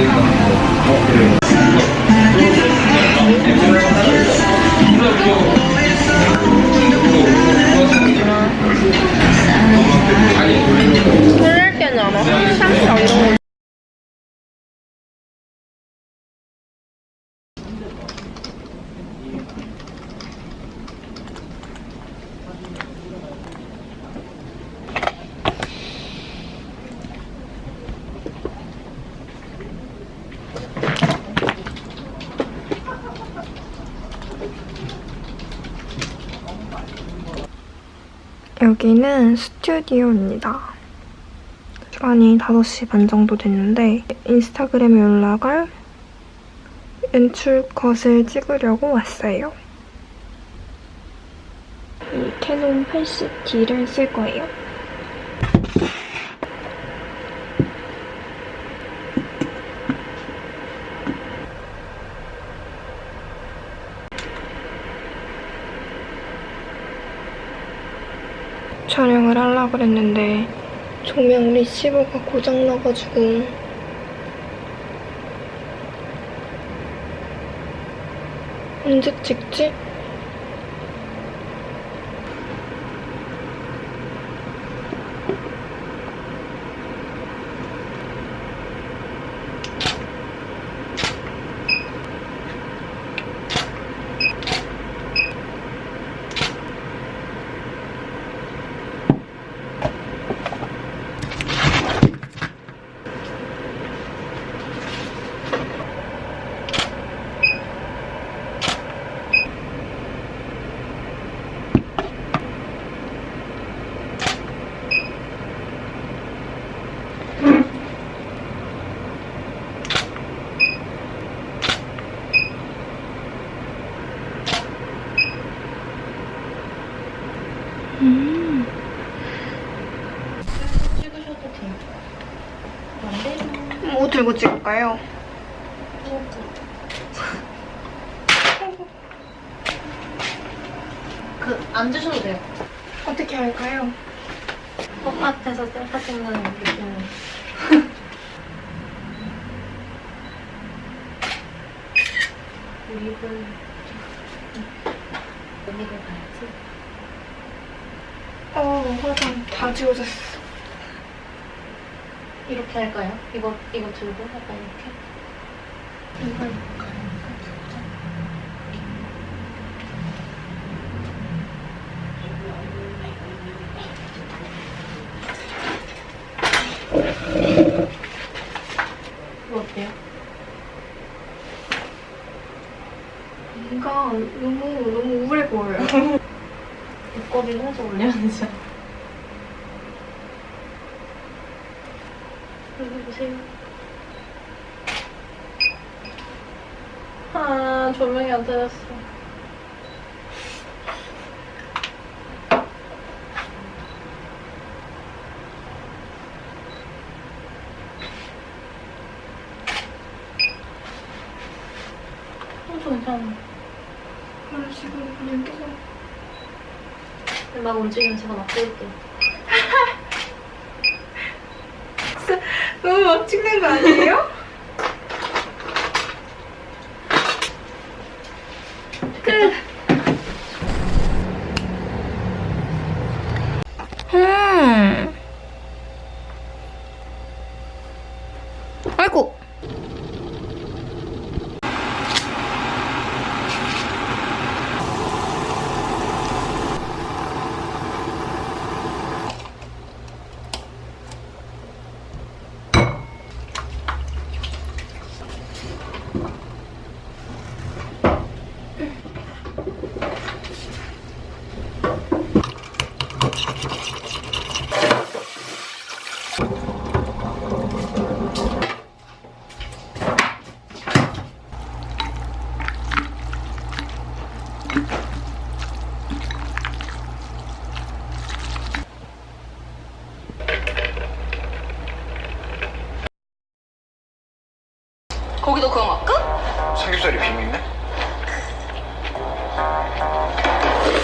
っていうのを持ってるんです。 여기는 스튜디오입니다. 시간이 5시 반 정도 됐는데 인스타그램에 올라갈 연출 컷을 찍으려고 왔어요. 이 캐논 80D를 쓸 거예요. 그랬는데 조명 리시버가 고장나가지고 언제 찍지? 들고 찍을까요? 그 앉으셔도 돼요. 어떻게 할까요? 바깥에서 셀카 찍는 느낌. 우리는 여기를 가야지. 어, 화장 다 지워졌어. 이렇게 할까요? 이거 이거 들고 약간 이렇게. 이거 입고 가니까 진짜. 이거 어때요? 뭔가 너무 너무 우울해 보여요. 두꺼비를 해서 올려야 되죠. 보세요. 아, 조명이 안. 어, 저 괜찮아. 그런 식으로 그냥 계속. 막 움직이면 제가 막 찍을게요. 너무 막 찍는 거 아니에요? 끝.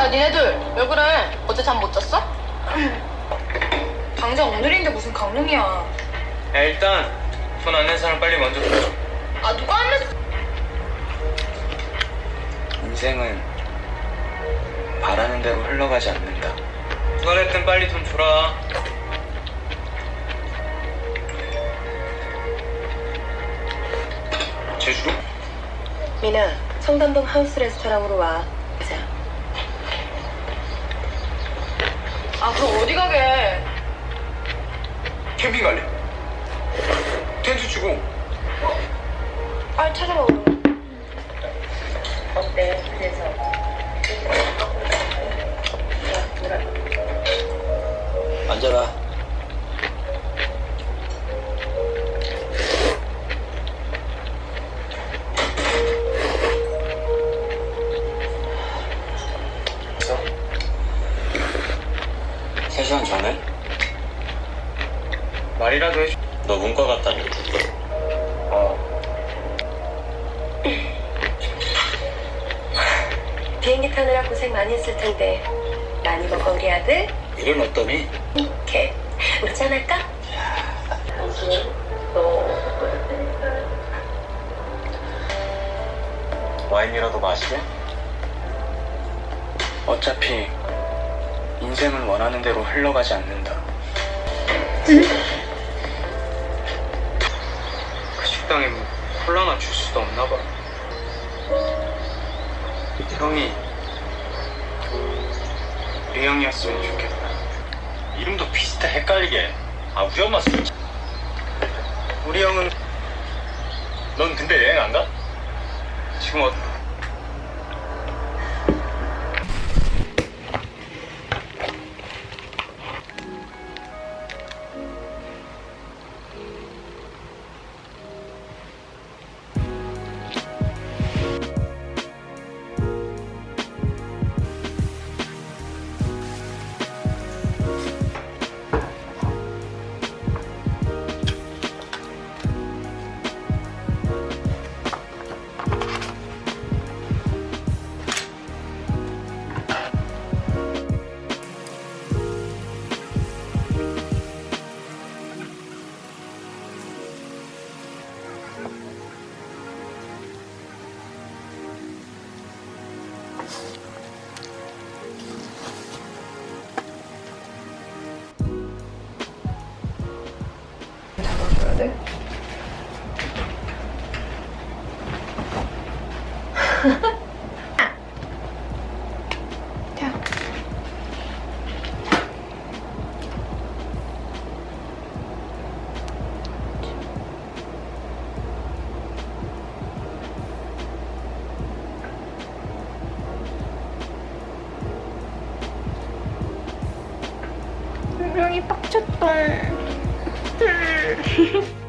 야 니네들 왜 그래? 어제 잠 못 잤어? 당장 오늘인데 무슨 강릉이야 야 일단 손안낸 사람 빨리 먼저 들어. 아 누가 안 냈어? 인생은 바라는 대로 흘러가지 않는다. 누가 냈든 빨리 돈 줘라. 제주도? 미나 청담동 하우스 레스토랑으로 와. 가자. 아 그럼 어디 가게? 캠핑 갈래? 텐트 치고 빨리 찾아봐 오늘. 말이라도 해줘. 너 문과 갔다니. 어. 비행기 타느라 고생 많이 했을 텐데 많이 먹어 우리 아들. 일은 어떠니? 이렇게 우리 짠할까? 와인이라도 마시게? 어차피 인생은 원하는 대로 흘러가지 않는다. 그 식당에 뭐 콜라나 주스도 없나 봐. 형이 우리 형이었으면 좋겠다. 이름도 비슷해 헷갈리게. 아 우리 엄마 술. 우리 형은 넌 근데 여행 안 가? 지금 어... 분명히 빡쳤다. 음.